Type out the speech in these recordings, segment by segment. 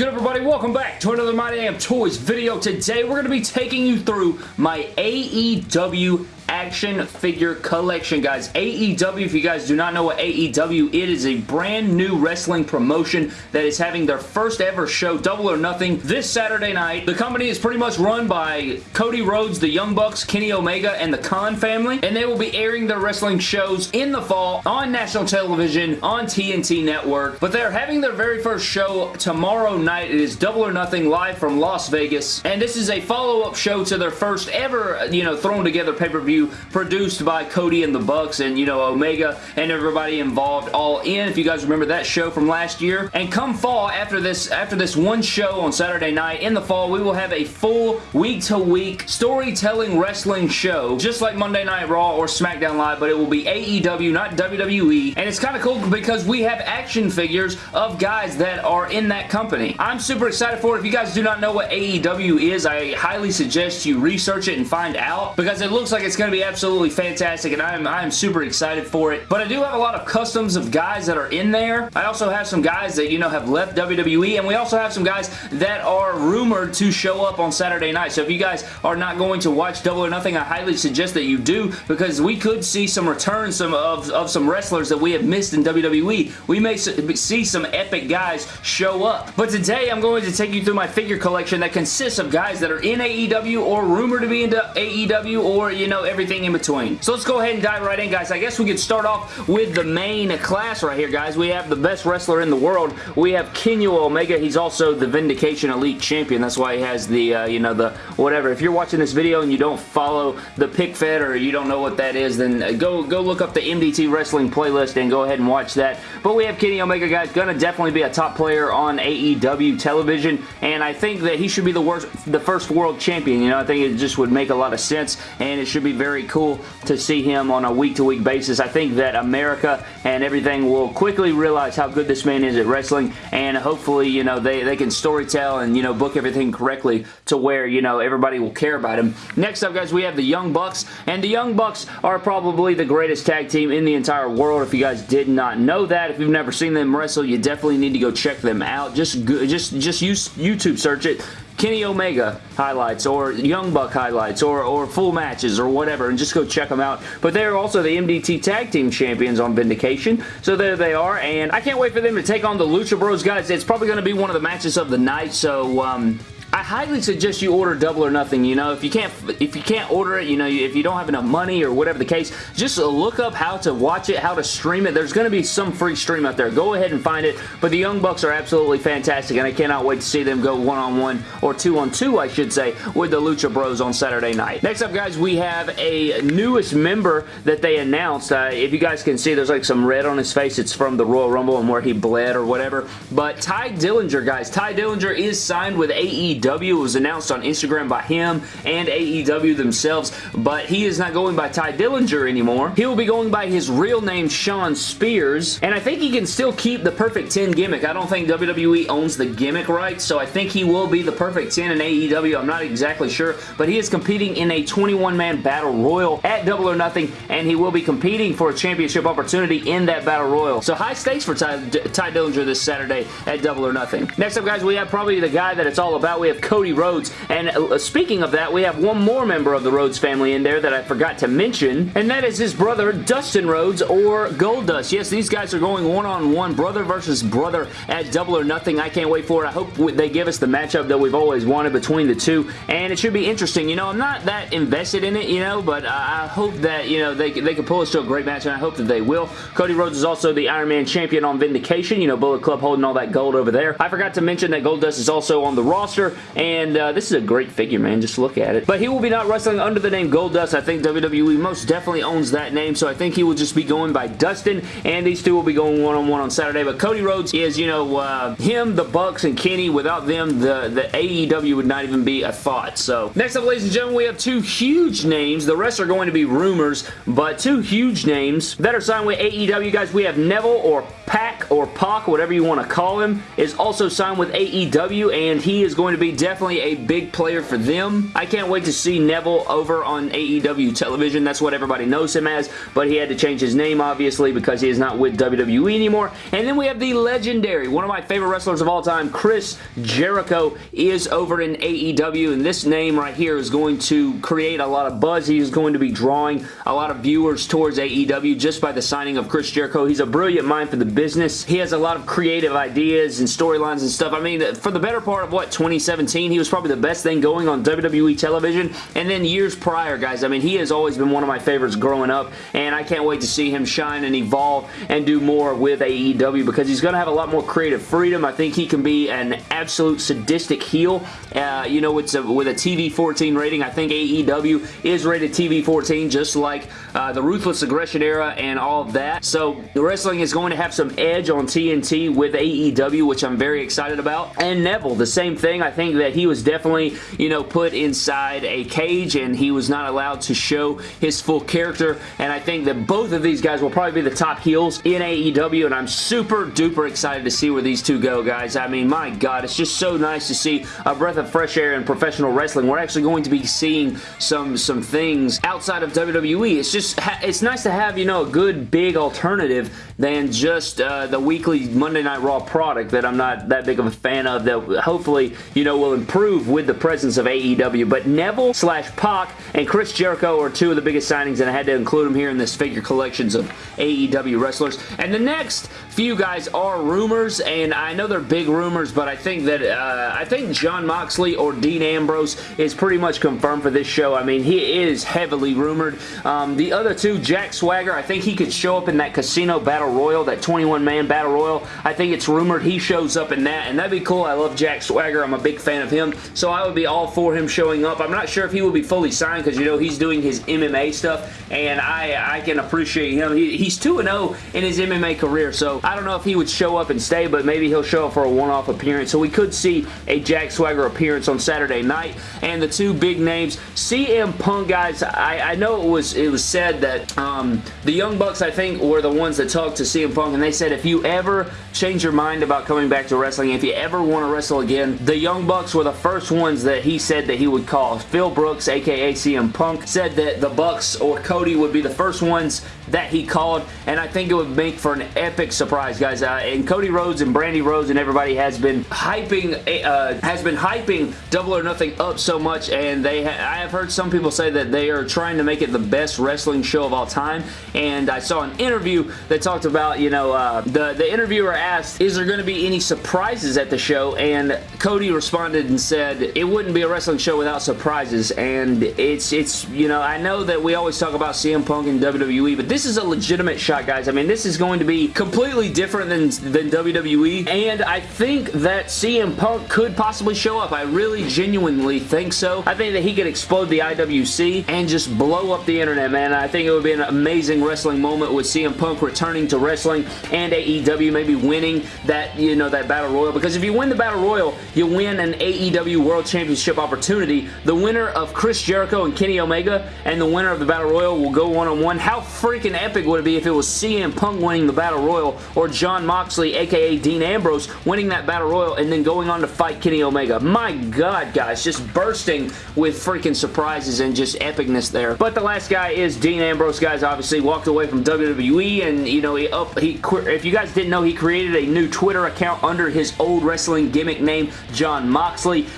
good, everybody? Welcome back to another My Damn Toys video. Today, we're going to be taking you through my AEW action figure collection, guys. AEW, if you guys do not know what AEW, it is a brand new wrestling promotion that is having their first ever show, Double or Nothing, this Saturday night. The company is pretty much run by Cody Rhodes, the Young Bucks, Kenny Omega, and the Khan family, and they will be airing their wrestling shows in the fall on national television, on TNT Network, but they're having their very first show tomorrow night. It is Double or Nothing live from Las Vegas, and this is a follow-up show to their first ever, you know, thrown together pay-per-view produced by Cody and the Bucks and, you know, Omega and everybody involved all in, if you guys remember that show from last year. And come fall, after this, after this one show on Saturday night, in the fall, we will have a full week-to-week -week storytelling wrestling show, just like Monday Night Raw or SmackDown Live, but it will be AEW, not WWE. And it's kind of cool because we have action figures of guys that are in that company. I'm super excited for it. If you guys do not know what AEW is, I highly suggest you research it and find out because it looks like it's going going to be absolutely fantastic, and I'm, I'm super excited for it. But I do have a lot of customs of guys that are in there. I also have some guys that, you know, have left WWE, and we also have some guys that are rumored to show up on Saturday night. So if you guys are not going to watch Double or Nothing, I highly suggest that you do, because we could see some returns some of, of some wrestlers that we have missed in WWE. We may see some epic guys show up. But today, I'm going to take you through my figure collection that consists of guys that are in AEW or rumored to be in AEW or, you know, every everything in between. So let's go ahead and dive right in, guys. I guess we could start off with the main class right here, guys. We have the best wrestler in the world. We have Kenny Omega. He's also the Vindication Elite Champion. That's why he has the, uh, you know, the whatever. If you're watching this video and you don't follow the pick fed or you don't know what that is, then go, go look up the MDT Wrestling playlist and go ahead and watch that. But we have Kenny Omega, guys. Gonna definitely be a top player on AEW television, and I think that he should be the worst, the first world champion. You know, I think it just would make a lot of sense, and it should be very very cool to see him on a week-to-week -week basis. I think that America and everything will quickly realize how good this man is at wrestling and hopefully, you know, they, they can storytell and, you know, book everything correctly to where, you know, everybody will care about him. Next up, guys, we have the Young Bucks and the Young Bucks are probably the greatest tag team in the entire world. If you guys did not know that, if you've never seen them wrestle, you definitely need to go check them out. Just, just, just use YouTube search it. Kenny Omega highlights or Young Buck highlights or, or full matches or whatever and just go check them out. But they're also the MDT Tag Team Champions on Vindication. So there they are and I can't wait for them to take on the Lucha Bros guys. It's probably going to be one of the matches of the night so um, I highly suggest you order Double or Nothing, you know, if you can't if you can't order it, you know, if you don't have enough money or whatever the case, just look up how to watch it, how to stream it. There's going to be some free stream out there. Go ahead and find it, but the Young Bucks are absolutely fantastic, and I cannot wait to see them go one-on-one -on -one, or two-on-two, 2 I should say, with the Lucha Bros on Saturday night. Next up, guys, we have a newest member that they announced. Uh, if you guys can see, there's like some red on his face. It's from the Royal Rumble and where he bled or whatever, but Tye Dillinger, guys. Tye Dillinger is signed with AEW AEW. It was announced on Instagram by him and AEW themselves, but he is not going by Tye Dillinger anymore. He will be going by his real name, Shawn Spears, and I think he can still keep the Perfect 10 gimmick. I don't think WWE owns the gimmick rights, so I think he will be the Perfect 10 in AEW. I'm not exactly sure, but he is competing in a 21-man Battle Royal at Double or Nothing, and he will be competing for a championship opportunity in that Battle Royal. So high stakes for Tye, Tye Dillinger this Saturday at Double or Nothing. Next up, guys, we have probably the guy that it's all about. We have Cody Rhodes. And uh, speaking of that, we have one more member of the Rhodes family in there that I forgot to mention, and that is his brother, Dustin Rhodes, or Goldust. Yes, these guys are going one-on-one, -on -one, brother versus brother at Double or Nothing. I can't wait for it. I hope they give us the matchup that we've always wanted between the two, and it should be interesting. You know, I'm not that invested in it, you know, but I hope that, you know, they, they can pull us to a great match, and I hope that they will. Cody Rhodes is also the Iron Man champion on Vindication. You know, Bullet Club holding all that gold over there. I forgot to mention that Goldust is also on the roster, and uh, this is a great figure, man. Just look at it. But he will be not wrestling under the name Goldust. I think WWE most definitely owns that name, so I think he will just be going by Dustin, and these two will be going one-on-one -on, -one on Saturday. But Cody Rhodes is, you know, uh, him, the Bucks, and Kenny. Without them, the, the AEW would not even be a thought. So, next up, ladies and gentlemen, we have two huge names. The rest are going to be rumors, but two huge names that are signed with AEW. Guys, we have Neville or Pac or Pac, whatever you want to call him, is also signed with AEW, and he is going to be definitely a big player for them. I can't wait to see Neville over on AEW television. That's what everybody knows him as, but he had to change his name, obviously, because he is not with WWE anymore. And then we have the legendary, one of my favorite wrestlers of all time, Chris Jericho, is over in AEW, and this name right here is going to create a lot of buzz. He is going to be drawing a lot of viewers towards AEW just by the signing of Chris Jericho. He's a brilliant mind for the business. He has a lot of creative ideas and storylines and stuff. I mean, for the better part of, what, 2017, he was probably the best thing going on WWE television, and then years prior, guys, I mean, he has always been one of my favorites growing up, and I can't wait to see him shine and evolve and do more with AEW because he's going to have a lot more creative freedom. I think he can be an absolute sadistic heel. Uh, you know, it's a, with a TV 14 rating. I think AEW is rated TV 14 just like uh, the Ruthless Aggression era and all of that. So the wrestling is going to have some edge on TNT with AEW, which I'm very excited about. And Neville, the same thing. I think that he was definitely, you know, put inside a cage and he was not allowed to show his full character. And I think that both of these guys will probably be the top heels in AEW and I'm super duper excited to see where these two go, guys. I mean, my God, it's just so nice to see a breath of fresh air in professional wrestling. We're actually going to be seeing some, some things outside of WWE. It's just, it's nice to have, you know, a good big alternative than just uh, the weekly Monday Night Raw product that I'm not that big of a fan of that hopefully, you know, will improve with the presence of AEW. But Neville slash Pac and Chris Jericho are two of the biggest signings and I had to include them here in this figure collections of AEW wrestlers. And the next few guys are rumors and I know they're big rumors but I think that uh, I think Jon Moxley or Dean Ambrose is pretty much confirmed for this show. I mean, he is heavily rumored. Um, the other two, Jack Swagger, I think he could show up in that Casino Battle Royal, that 21-man Battle Royal. I think it's rumored he shows up in that, and that'd be cool. I love Jack Swagger. I'm a big fan of him, so I would be all for him showing up. I'm not sure if he will be fully signed because, you know, he's doing his MMA stuff, and I, I can appreciate him. He, he's 2-0 in his MMA career, so I don't know if he would show up and stay, but maybe he'll show up for a one-off appearance. So we could see a Jack Swagger appearance on Saturday night, and the two big names, CM Punk, guys, I, I know it was, it was said that um, the Young Bucks, I think, were the ones that talked to CM Punk, and they said if you ever change your mind about coming back to wrestling, if you ever want to wrestle again, the Young Bucks were the first ones that he said that he would call. Phil Brooks, aka CM Punk, said that the Bucks or Cody would be the first ones that he called, and I think it would make for an epic surprise, guys. Uh, and Cody Rhodes and Brandi Rhodes and everybody has been hyping uh, has been hyping Double or Nothing up so much, and they I have heard some people say that they are trying to make it the best wrestling show of all time, and I saw an interview that talked about, you know, uh, the, the interviewer asked, is there going to be any surprises at the show, and Cody responded and said, it wouldn't be a wrestling show without surprises, and it's, it's you know, I know that we always talk about CM Punk and WWE, but this this is a legitimate shot, guys. I mean, this is going to be completely different than, than WWE, and I think that CM Punk could possibly show up. I really genuinely think so. I think that he could explode the IWC and just blow up the internet, man. I think it would be an amazing wrestling moment with CM Punk returning to wrestling and AEW maybe winning that, you know, that Battle Royal, because if you win the Battle Royal, you win an AEW World Championship opportunity. The winner of Chris Jericho and Kenny Omega and the winner of the Battle Royal will go one-on-one. -on -one. How freaking freaking epic would it be if it was CM Punk winning the Battle Royal or Jon Moxley, aka Dean Ambrose, winning that Battle Royal and then going on to fight Kenny Omega. My God, guys, just bursting with freaking surprises and just epicness there. But the last guy is Dean Ambrose, guys, obviously walked away from WWE and, you know, he up, he, if you guys didn't know, he created a new Twitter account under his old wrestling gimmick name, Jon Moxley,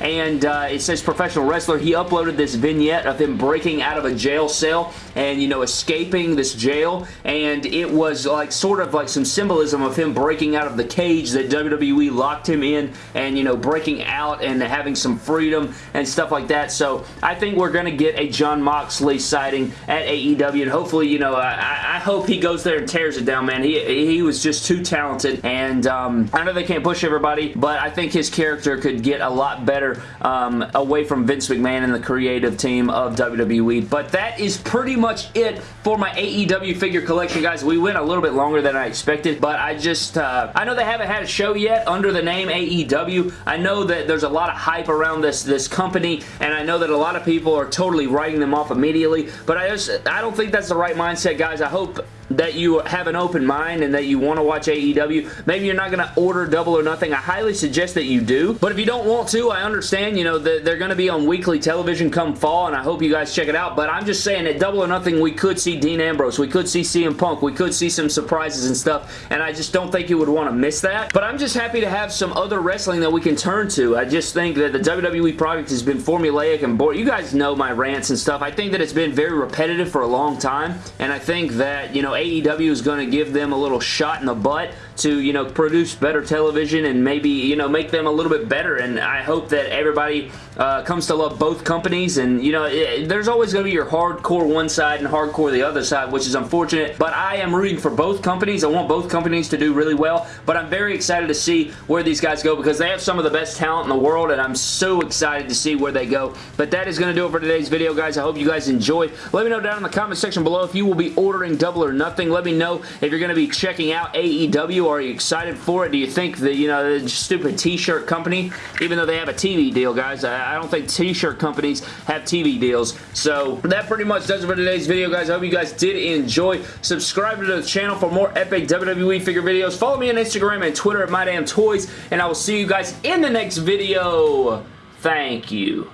and uh, it says professional wrestler. He uploaded this vignette of him breaking out of a jail cell and, you know, escaping this jail jail, and it was like sort of like some symbolism of him breaking out of the cage that WWE locked him in and, you know, breaking out and having some freedom and stuff like that. So I think we're going to get a Jon Moxley sighting at AEW, and hopefully, you know, I, I hope he goes there and tears it down, man. He, he was just too talented, and um, I know they can't push everybody, but I think his character could get a lot better um, away from Vince McMahon and the creative team of WWE. But that is pretty much it for my AEW figure collection, guys. We went a little bit longer than I expected, but I just, uh, I know they haven't had a show yet under the name AEW. I know that there's a lot of hype around this, this company, and I know that a lot of people are totally writing them off immediately, but I just, I don't think that's the right mindset, guys. I hope that you have an open mind and that you want to watch AEW, maybe you're not going to order Double or Nothing. I highly suggest that you do. But if you don't want to, I understand. You know, they're going to be on weekly television come fall, and I hope you guys check it out. But I'm just saying at Double or Nothing, we could see Dean Ambrose. We could see CM Punk. We could see some surprises and stuff, and I just don't think you would want to miss that. But I'm just happy to have some other wrestling that we can turn to. I just think that the WWE product has been formulaic and boring. You guys know my rants and stuff. I think that it's been very repetitive for a long time, and I think that, you know, AEW is going to give them a little shot in the butt to, you know, produce better television and maybe, you know, make them a little bit better. And I hope that everybody uh, comes to love both companies. And, you know, it, there's always going to be your hardcore one side and hardcore the other side, which is unfortunate. But I am rooting for both companies. I want both companies to do really well. But I'm very excited to see where these guys go because they have some of the best talent in the world. And I'm so excited to see where they go. But that is going to do it for today's video, guys. I hope you guys enjoyed. Let me know down in the comment section below if you will be ordering Double or Nothing. Let me know if you're going to be checking out AEW are you excited for it? Do you think that, you know, the stupid t-shirt company, even though they have a TV deal, guys, I don't think t-shirt companies have TV deals. So that pretty much does it for today's video, guys. I hope you guys did enjoy. Subscribe to the channel for more epic WWE figure videos. Follow me on Instagram and Twitter at MyDamnToys, and I will see you guys in the next video. Thank you.